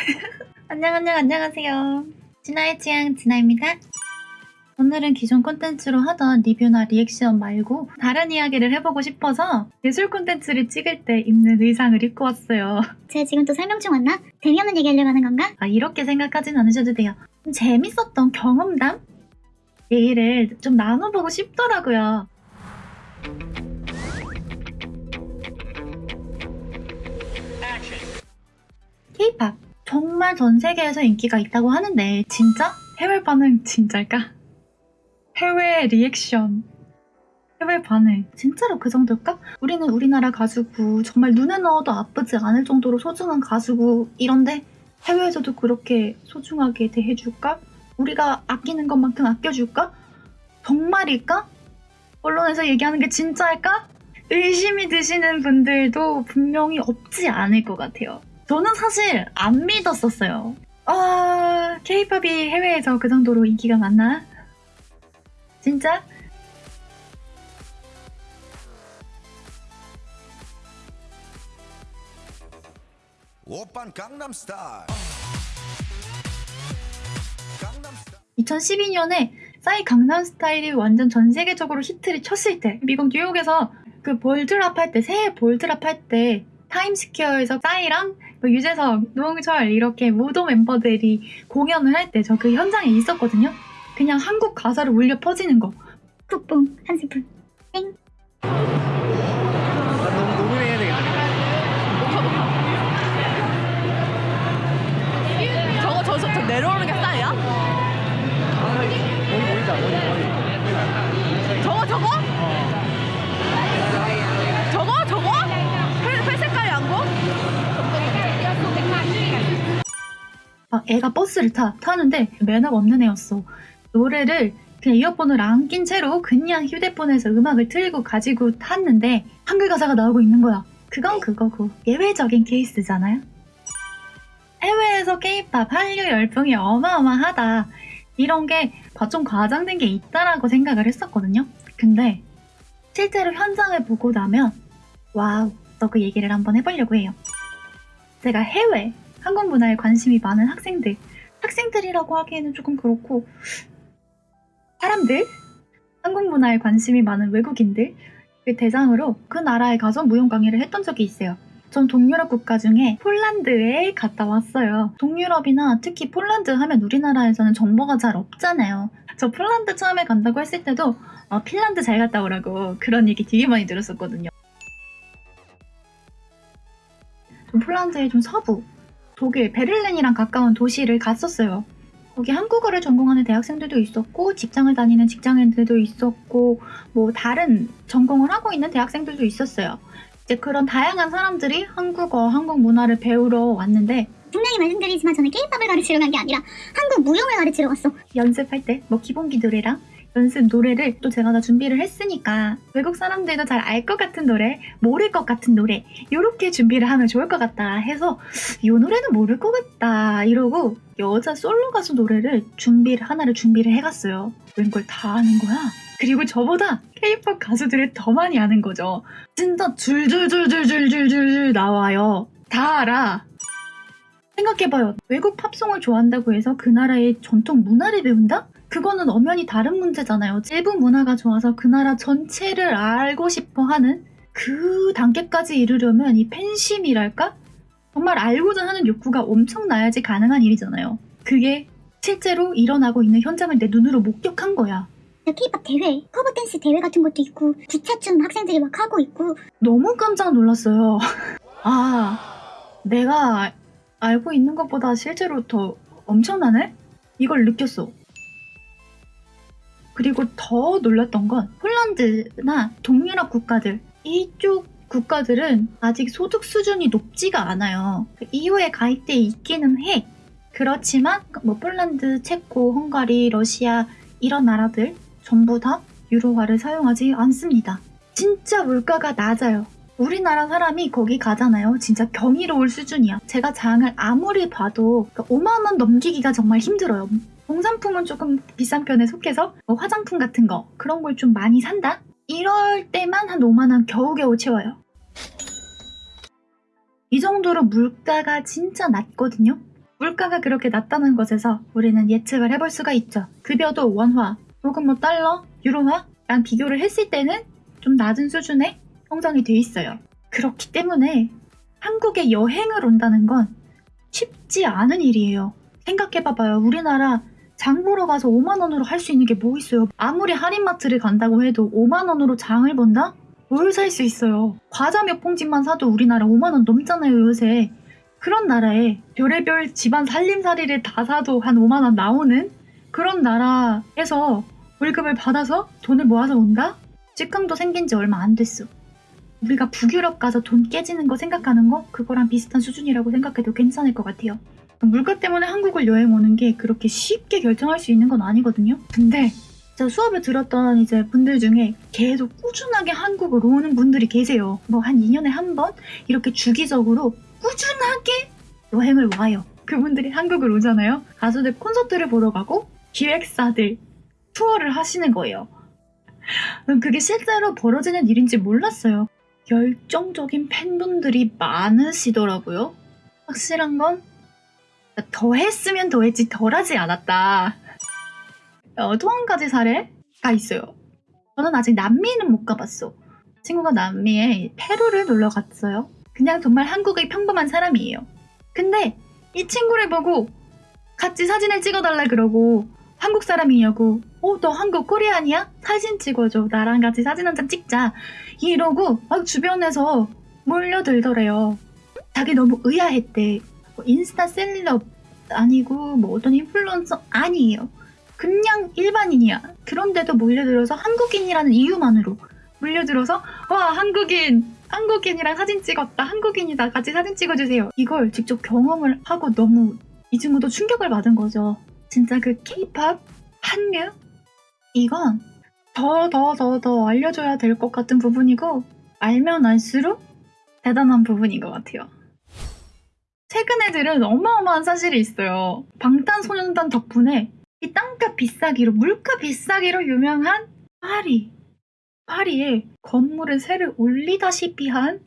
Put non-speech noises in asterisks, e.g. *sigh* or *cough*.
*laughs* 안녕 안녕 안녕하세요. 진아의 취향 진아입니다. 오늘은 기존 콘텐츠로 하던 리뷰나 리액션 말고 다른 이야기를 해보고 싶어서 예술 콘텐츠를 찍을 때 입는 의상을 입고 왔어요. 제가 지금 또 설명 중 왔나? 재미없는 얘기하려고 하는 건가? 아, 이렇게 생각하진 않으셔도 돼요. 좀 재밌었던 경험담? 얘기를 좀 나눠보고 싶더라고요. 정말 전 세계에서 인기가 있다고 하는데 진짜? 해외 반응 진짜일까? 해외 리액션 해외 반응 진짜로 그 정도일까? 우리는 우리나라 가수고 정말 눈에 넣어도 아프지 않을 정도로 소중한 가수고 이런데 해외에서도 그렇게 소중하게 대해줄까? 우리가 아끼는 것만큼 아껴줄까? 정말일까? 언론에서 얘기하는 게 진짜일까? 의심이 드시는 분들도 분명히 없지 않을 것 같아요. 저는 사실 안 믿었었어요. 아, 케이팝이 해외에서 그 정도로 인기가 많나? 진짜? 오빤 강남스타일 강남스타일 2012년에 싸이 강남스타일이 완전 전 세계적으로 히트를 쳤을 때 미국 뉴욕에서 그 볼드랍 할 때 새해 볼드랍 할 때 타임스퀘어에서 싸이랑 뭐 유재석, 노홍철 이렇게 무도 멤버들이 공연을 할 때 저 그 현장에 있었거든요. 그냥 한국 가사를 울려 퍼지는 거. 푹뿡 한 스푼 나 너무 노민해야 되겠다. 저거 저, 저, 저 내려오는 게 싸이야? 머리 보이자, 머리, 머리. 애가 버스를 타 타는데 매너가 없는 애였어. 노래를 그냥 이어폰을 안 낀 채로 그냥 휴대폰에서 음악을 틀고 가지고 탔는데 한글 가사가 나오고 있는 거야. 그건 그거고 예외적인 케이스잖아요. 해외에서 케이팝 한류 열풍이 어마어마하다. 이런 게 좀 과장된 게 있다라고 생각을 했었거든요. 근데 실제로 현장을 보고 나면 wow, 또그 얘기를 한번 해보려고 해요. 제가 해외 한국 문화에 관심이 많은 학생들, 학생들이라고 하기에는 조금 그렇고 사람들, 한국 문화에 관심이 많은 외국인들 그 대상으로 그 나라에 가서 무용 강의를 했던 적이 있어요. 전 동유럽 국가 중에 폴란드에 갔다 왔어요. 동유럽이나 특히 폴란드 하면 우리나라에서는 정보가 잘 없잖아요. 저 폴란드 처음에 간다고 했을 때도 아, 핀란드 잘 갔다 오라고 그런 얘기 되게 많이 들었었거든요. 좀 폴란드의 좀 서부, 독일, 베를린이랑 가까운 도시를 갔었어요. 거기 한국어를 전공하는 대학생들도 있었고, 직장을 다니는 직장인들도 있었고, 뭐 다른 전공을 하고 있는 대학생들도 있었어요. 이제 그런 다양한 사람들이 한국어, 한국 문화를 배우러 왔는데, 분명히 말씀드리지만 저는 케이팝을 가르치러 간 게 아니라 한국 무용을 가르치러 왔어 연습할 때 뭐 기본기 노래랑 연습 노래를 또 제가 다 준비를 했으니까 외국 사람들도 잘 알 것 같은 노래, 모를 것 같은 노래 이렇게 준비를 하면 좋을 것 같다 해서 이 노래는 모를 것 같다 이러고 여자 솔로 가수 노래를 준비를 하나를 준비를 해갔어요. 웬걸 다 아는 거야. 그리고 저보다 케이팝 가수들을 더 많이 아는 거죠. 진짜 줄줄줄줄줄줄줄 나와요. 다 알아. 생각해봐요. 외국 팝송을 좋아한다고 해서 그 나라의 전통 문화를 배운다? 그거는 엄연히 다른 문제잖아요. 일부 문화가 좋아서 그 나라 전체를 알고 싶어 하는 그 단계까지 이르려면 이 팬심이랄까? 정말 알고자 하는 욕구가 엄청나야지 가능한 일이잖아요. 그게 실제로 일어나고 있는 현장을 내 눈으로 목격한 거야. 케이팝 대회 커버 댄스 대회 같은 것도 있고 기차춤 학생들이 막 하고 있고 너무 깜짝 놀랐어요. *laughs* 아, 내가 알고 있는 것보다 실제로 더 엄청나네? 이걸 느꼈어. 그리고 더 놀랐던 건 폴란드나 동유럽 국가들 이쪽 국가들은 아직 소득 수준이 높지가 않아요. 그 EU에 가입돼 있기는 해. 그렇지만 뭐 폴란드, 체코, 헝가리, 러시아 이런 나라들 전부 다 유로화를 사용하지 않습니다. 진짜 물가가 낮아요. 우리나라 사람이 거기 가잖아요. 진짜 경이로울 수준이야. 제가 장을 아무리 봐도 5만 원 넘기기가 정말 힘들어요. 공산품은 조금 비싼 편에 속해서 뭐 화장품 같은 거 그런 걸 좀 많이 산다? 이럴 때만 한 5만 원 겨우겨우 채워요. 이 정도로 물가가 진짜 낮거든요. 물가가 그렇게 낮다는 것에서 우리는 예측을 해볼 수가 있죠. 급여도 원화 혹은 뭐 달러, 유로화랑 비교를 했을 때는 좀 낮은 수준의 형성이 돼 있어요. 그렇기 때문에 한국에 여행을 온다는 건 쉽지 않은 일이에요. 생각해봐봐요. 우리나라 장 보러 가서 5만 원으로 할 수 있는 게 뭐 있어요? 아무리 할인마트를 간다고 해도 5만 원으로 장을 본다? 뭘 살 수 있어요? 과자 몇 봉지만 사도 우리나라 5만 원 넘잖아요, 요새. 그런 나라에 별의별 집안 살림살이를 다 사도 한 5만 원 나오는 그런 나라에서 월급을 받아서 돈을 모아서 온다? 직항도 생긴 지 얼마 안 됐어. 우리가 북유럽 가서 돈 깨지는 거 생각하는 거 그거랑 비슷한 수준이라고 생각해도 괜찮을 것 같아요. 물가 때문에 한국을 여행 오는 게 그렇게 쉽게 결정할 수 있는 건 아니거든요. 근데 제가 수업을 들었던 이제 분들 중에 계속 꾸준하게 한국을 오는 분들이 계세요. 뭐 한 2년에 한 번 이렇게 주기적으로 꾸준하게 여행을 와요. 그분들이 한국을 오잖아요. 가수들 콘서트를 보러 가고 기획사들 투어를 하시는 거예요. 그게 실제로 벌어지는 일인지 몰랐어요. 열정적인 팬분들이 많으시더라고요. 확실한 건 더 했으면 더 했지 덜 하지 않았다. 어, 또한 가지 사례가 있어요. 저는 아직 남미는 못 가봤어. 친구가 남미에 페루를 놀러 갔어요. 그냥 정말 한국의 평범한 사람이에요. 근데 이 친구를 보고 같이 사진을 찍어달라 그러고 한국 사람이냐고 어 너 한국 코리안이야? 사진 찍어줘 나랑 같이 사진 한 장 찍자 이러고 막 주변에서 몰려들더래요 자기 너무 의아했대 뭐 인스타 셀럽 아니고 뭐 어떤 인플루언서 아니에요. 그냥 일반인이야. 그런데도 몰려들어서 한국인이라는 이유만으로 몰려들어서 와 한국인 한국인이랑 사진 찍었다 한국인이다 같이 사진 찍어주세요. 이걸 직접 경험을 하고 너무 이 친구도 충격을 받은 거죠. 진짜 그 케이팝 한류? 이건 더 더 더 더 알려줘야 될 것 같은 부분이고 알면 알수록 대단한 부분인 것 같아요. 최근 애들은 어마어마한 사실이 있어요. 방탄소년단 덕분에 이 땅값 비싸기로 물가 비싸기로 유명한 파리 파리에 건물의 세를 올리다시피 한